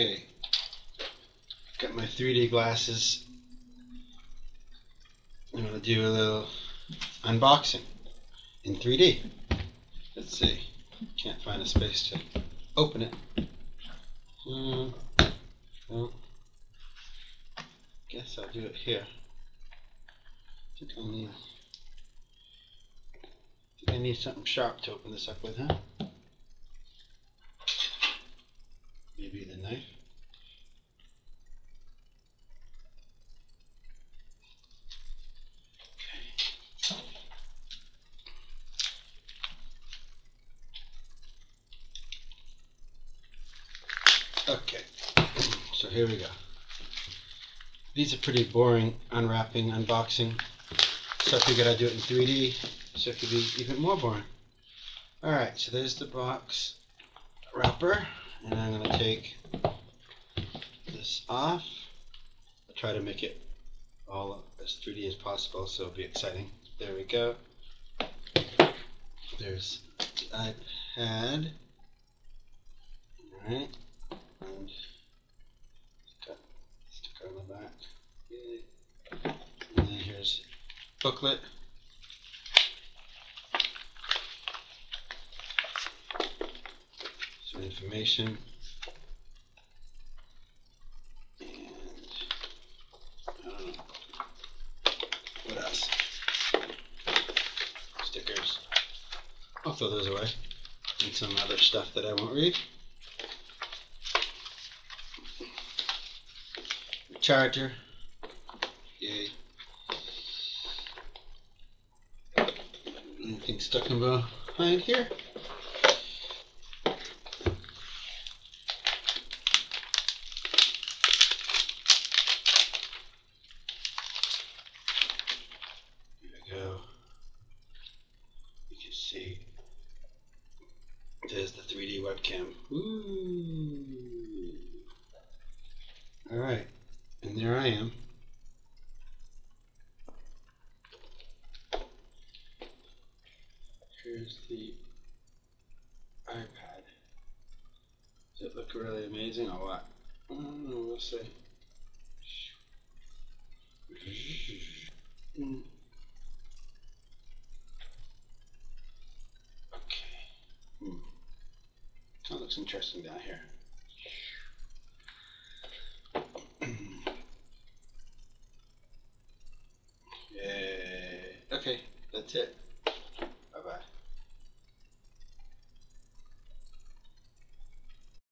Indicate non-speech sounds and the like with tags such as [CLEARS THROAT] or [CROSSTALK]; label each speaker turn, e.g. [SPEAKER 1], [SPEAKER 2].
[SPEAKER 1] Okay. Got my 3D glasses. I'm gonna do a little unboxing in 3D. Let's see. Can't find a space to open it. Hmm. Well, guess I'll do it here. think I'll need. think I need something sharp to open this up with, huh? Maybe the knife. Okay, so here we go. These are pretty boring unwrapping, unboxing. So I figured I'd do it in 3D, so it could be even more boring. Alright, so there's the box wrapper, and I'm going to take this off. I'll try to make it all as 3D as possible, so it'll be exciting. There we go. There's the iPad. Alright and got sticker on the back. Yay. And then here's booklet. Information. Uh, else? Stickers. I'll throw those away. And some other stuff that I won't read. charger. Yay. Anything stuck in behind? Here we go. You can see there's the 3D webcam. Ooh. All right. And there I am. Here's the iPad. Does it look really amazing or what? I don't know, we'll see. Okay. Hmm. That looks interesting down here. [CLEARS THROAT] Okay, that's it.